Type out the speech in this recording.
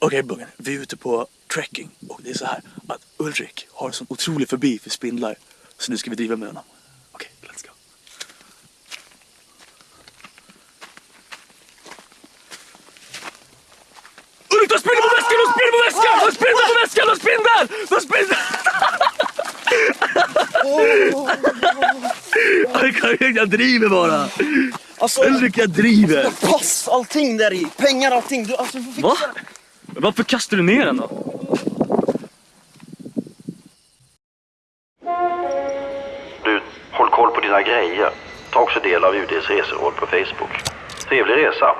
Okej Buggen, vi är ute på trekking och det är så här att Ulrik har en sån otrolig förbi för spindlar. Så nu ska vi driva med honom. Okej, let's go. Ulrik, du har spindlar på väskan! Du har spindlar på väskan! Du har spindlar på väskan! Du har spindlar! Du har! Ulrik, jag driver bara! Alltså, Ulrik, jag driver! pass, allting där i. Pengar, allting. Du, alltså, du får fixa Va? Varför kastar du ner den då? Du, håll koll på dina grejer. Ta också del av UDs reseråd på Facebook. Trevlig resa!